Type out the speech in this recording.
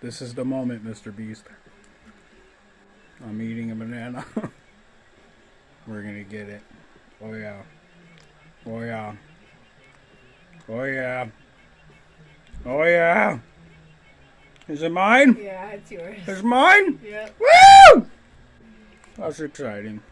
This is the moment, Mr. Beast. I'm eating a banana. We're gonna get it. Oh yeah. Oh yeah. Oh yeah. Oh yeah. Is it mine? Yeah, it's yours. It's mine? Yep. Woo! That's exciting.